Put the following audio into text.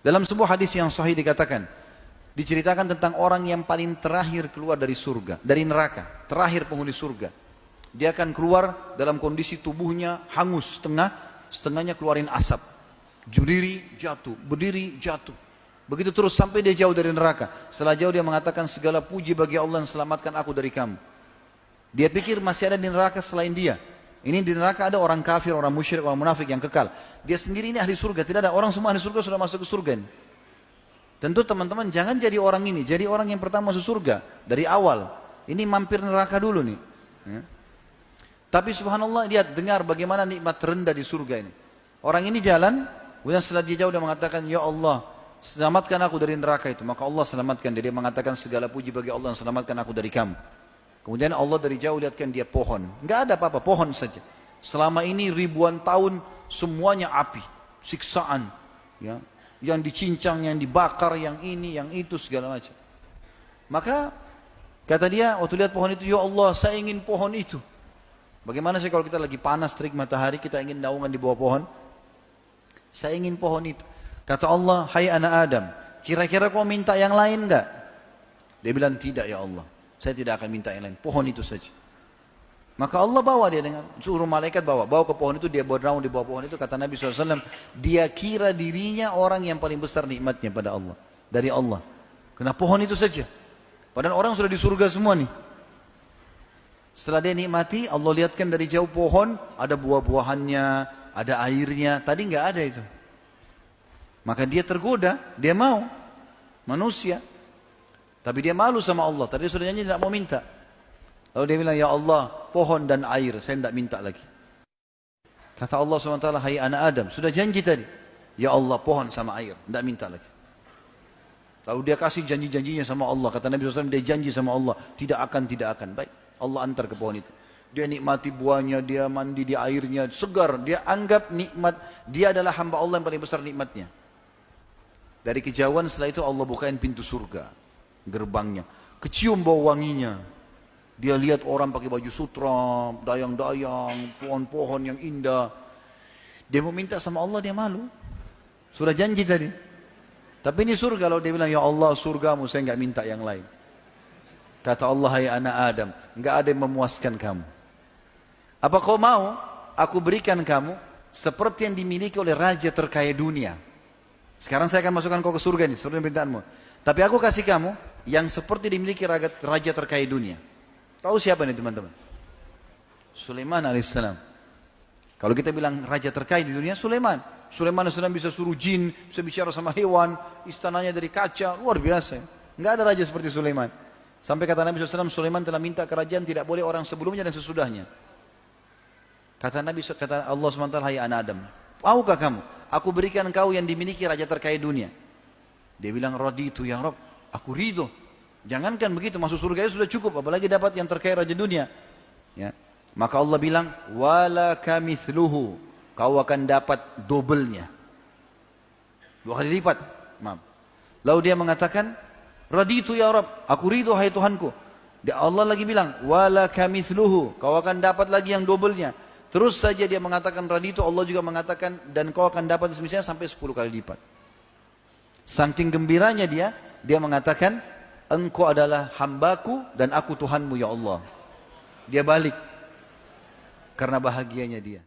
Dalam sebuah hadis yang sahih dikatakan, diceritakan tentang orang yang paling terakhir keluar dari surga, dari neraka, terakhir penghuni surga. Dia akan keluar dalam kondisi tubuhnya hangus setengah, setengahnya keluarin asap. Berdiri jatuh, berdiri jatuh. Begitu terus sampai dia jauh dari neraka. Setelah jauh dia mengatakan segala puji bagi Allah yang selamatkan aku dari kamu. Dia pikir masih ada di neraka selain dia. Ini di neraka ada orang kafir, orang musyrik, orang munafik yang kekal. Dia sendiri ini ahli surga. Tidak ada orang semua ahli surga sudah masuk ke surga ini. Tentu teman-teman jangan jadi orang ini. Jadi orang yang pertama masuk surga. Dari awal. Ini mampir neraka dulu nih. Ya. Tapi subhanallah lihat dengar bagaimana nikmat terendah di surga ini. Orang ini jalan, kemudian setelah dia jauh dia mengatakan, Ya Allah, selamatkan aku dari neraka itu. Maka Allah selamatkan dia. Dia mengatakan segala puji bagi Allah yang selamatkan aku dari kamu. Kemudian Allah dari jauh lihatkan dia pohon. Enggak ada apa-apa, pohon saja. Selama ini ribuan tahun semuanya api, siksaan, ya, yang dicincang, yang dibakar, yang ini, yang itu segala macam. Maka kata dia waktu lihat pohon itu, ya Allah, saya ingin pohon itu. Bagaimana sih kalau kita lagi panas terik matahari, kita ingin naungan di bawah pohon? Saya ingin pohon itu. Kata Allah, hai anak Adam, kira-kira kau minta yang lain enggak? Dia bilang, tidak ya Allah. Saya tidak akan minta yang lain. Pohon itu saja. Maka Allah bawa dia dengan suruh malaikat bawa. Bawa ke pohon itu, dia bernaung di bawah pohon itu. Kata Nabi SAW, dia kira dirinya orang yang paling besar nikmatnya pada Allah. Dari Allah. Kena pohon itu saja. Padahal orang sudah di surga semua nih. Setelah dia nikmati, Allah lihatkan dari jauh pohon, ada buah-buahannya, ada airnya. Tadi nggak ada itu. Maka dia tergoda, dia mau. Manusia. Tapi dia malu sama Allah. Tadi sudah nyanyi tidak mau minta. Lalu dia bilang, Ya Allah, pohon dan air, saya tidak minta lagi. Kata Allah SWT, Hai anak Adam, sudah janji tadi. Ya Allah, pohon sama air, tidak minta lagi. Lalu dia kasih janji-janjinya sama Allah. Kata Nabi SAW, dia janji sama Allah. Tidak akan, tidak akan. Baik, Allah antar ke pohon itu. Dia nikmati buahnya, dia mandi di airnya, segar. Dia anggap nikmat, dia adalah hamba Allah yang paling besar nikmatnya. Dari kejauhan setelah itu Allah bukain pintu surga gerbangnya. Kecium bau wanginya. Dia lihat orang pakai baju sutra, dayang-dayang, pohon-pohon yang indah. Dia mau minta sama Allah, dia malu. Sudah janji tadi. Tapi ini surga, kalau dia bilang, Ya Allah surgamu, saya enggak minta yang lain. Kata Allah, hai anak Adam, enggak ada yang memuaskan kamu. Apa kau mau, aku berikan kamu seperti yang dimiliki oleh raja terkaya dunia. Sekarang saya akan masukkan kau ke surga ini, seperti permintaanmu. Tapi aku kasih kamu yang seperti dimiliki raja terkaya dunia. Tahu siapa ini teman-teman? Sulaiman alaihissalam. Kalau kita bilang raja terkaya di dunia, Sulaiman. Sulaiman alaihissalam bisa suruh jin, bisa bicara sama hewan, istananya dari kaca, luar biasa. Enggak ada raja seperti Sulaiman. Sampai kata Nabi SAW, Sulaiman telah minta kerajaan tidak boleh orang sebelumnya dan sesudahnya. Kata Nabi, kata Allah SWT, hai anak Adam, maukah kamu? Aku berikan kau yang dimiliki raja terkaya dunia. Dia bilang, raditu ya Rob, aku ridho. Jangankan begitu, masuk surga itu sudah cukup, apalagi dapat yang terkaya raja dunia. Ya. Maka Allah bilang, wala kamithluhu, kau akan dapat dobelnya. Dua kali lipat. Maaf. Lalu dia mengatakan, raditu ya Rob, aku ridho hai Tuhanku. Dia Allah lagi bilang, wala kamithluhu, kau akan dapat lagi yang dobelnya. Terus saja dia mengatakan raditu, Allah juga mengatakan, dan kau akan dapat semisalnya sampai 10 kali lipat. Saking gembiranya dia, dia mengatakan, engkau adalah hambaku dan aku Tuhanmu ya Allah. Dia balik. Karena bahagianya dia.